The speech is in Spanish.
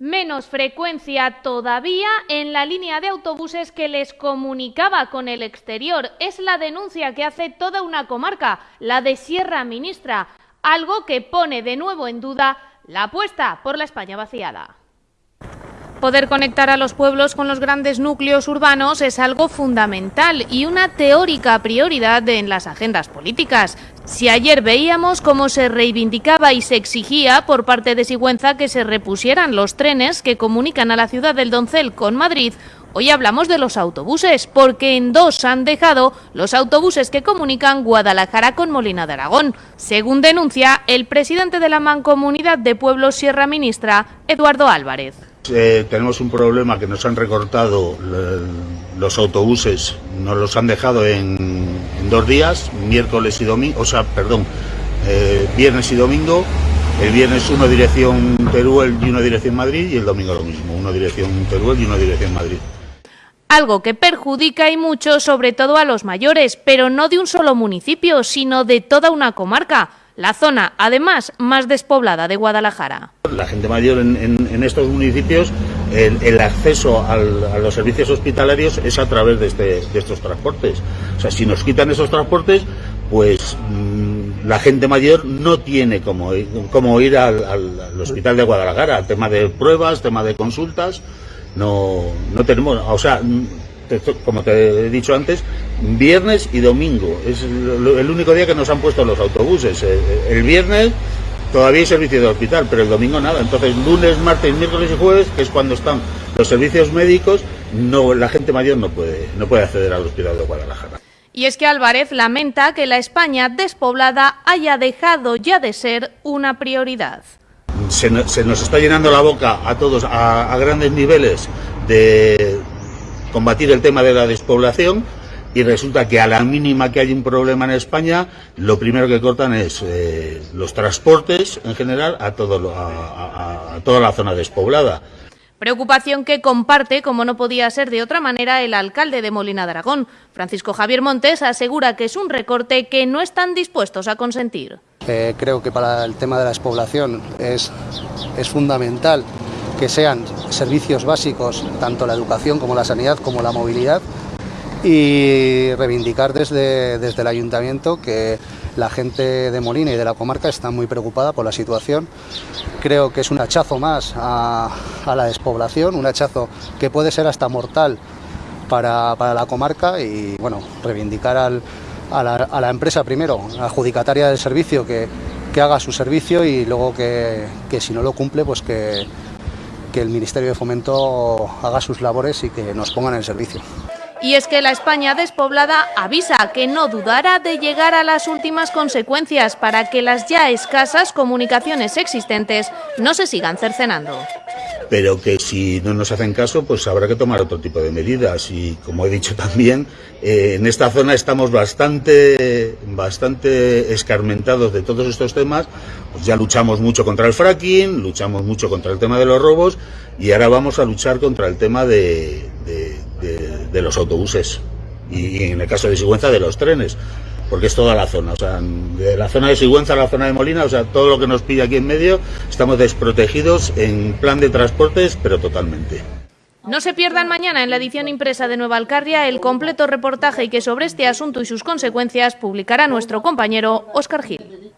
Menos frecuencia todavía en la línea de autobuses que les comunicaba con el exterior. Es la denuncia que hace toda una comarca, la de Sierra Ministra, algo que pone de nuevo en duda la apuesta por la España vaciada. Poder conectar a los pueblos con los grandes núcleos urbanos es algo fundamental y una teórica prioridad en las agendas políticas. Si ayer veíamos cómo se reivindicaba y se exigía por parte de Sigüenza que se repusieran los trenes que comunican a la ciudad del Doncel con Madrid, hoy hablamos de los autobuses, porque en dos han dejado los autobuses que comunican Guadalajara con Molina de Aragón, según denuncia el presidente de la Mancomunidad de Pueblos Sierra Ministra, Eduardo Álvarez. Eh, tenemos un problema que nos han recortado los autobuses, nos los han dejado en, dos días, miércoles y domingo, o sea, perdón, eh, viernes y domingo. El viernes uno dirección Teruel y uno dirección Madrid y el domingo lo mismo, uno dirección Teruel y uno dirección Madrid algo que perjudica y mucho sobre todo a los mayores, pero no de un solo municipio, sino de toda una comarca la zona, además, más despoblada de Guadalajara. La gente mayor en, estos municipios, el, acceso a los servicios hospitalarios es a través este, de, estos transportes. O sea, si nos quitan esos transportes, pues mm, la gente mayor no tiene como, como ir al, hospital de Guadalajara. Tema de pruebas, tema de consultas, no, no tenemos, o sea, como te he dicho antes, viernes y domingo. Es el único día que nos han puesto los autobuses. Eh, eh, el viernes todavía hay servicio de hospital, pero el domingo nada. Entonces, lunes, martes, miércoles y jueves, que es cuando están los servicios médicos, no, la gente mayor no puede, no puede acceder al hospital de Guadalajara. Y es que Álvarez lamenta que la España despoblada haya dejado ya de ser una prioridad. Se, nos está llenando la boca a todos a grandes niveles de, combatir el tema de la despoblación y resulta que a la mínima que hay un problema en España, lo primero que cortan es eh, los transportes en general a, todo, a, toda la zona despoblada. Preocupación que comparte, como no podía ser de otra manera, el alcalde de Molina de Aragón. Francisco Javier Montes asegura que es un recorte que no están dispuestos a consentir. Eh, creo que para el tema de la despoblación es, es fundamental que sean servicios básicos, tanto la educación como la sanidad como la movilidad, y reivindicar desde, desde el ayuntamiento que la gente de Molina y de la comarca está muy preocupada por la situación. Creo que es un hachazo más a, la despoblación, un hachazo que puede ser hasta mortal para, la comarca y bueno, reivindicar a, la, empresa primero, adjudicataria del servicio, que, haga su servicio y luego que, que si no lo cumple, pues que, que el Ministerio de Fomento haga sus labores y que nos pongan en servicio. Y es que la España despoblada avisa que no dudará de llegar a las últimas consecuencias para que las ya escasas comunicaciones existentes no se sigan cercenando pero que si no nos hacen caso, pues habrá que tomar otro tipo de medidas. Y como he dicho también, eh, en esta zona estamos bastante, bastante escarmentados de todos estos temas. Pues ya luchamos mucho contra el fracking, luchamos mucho contra el tema de los robos y ahora vamos a luchar contra el tema de, de los autobuses y en el caso de Sigüenza de los trenes porque es toda la zona, o sea, de la zona de Sigüenza a la zona de Molina, o sea, todo lo que nos pilla aquí en medio, estamos desprotegidos en plan de transportes, pero totalmente. No se pierdan mañana en la edición impresa de Nueva Alcarria el completo reportaje que sobre este asunto y sus consecuencias publicará nuestro compañero Óscar Gil.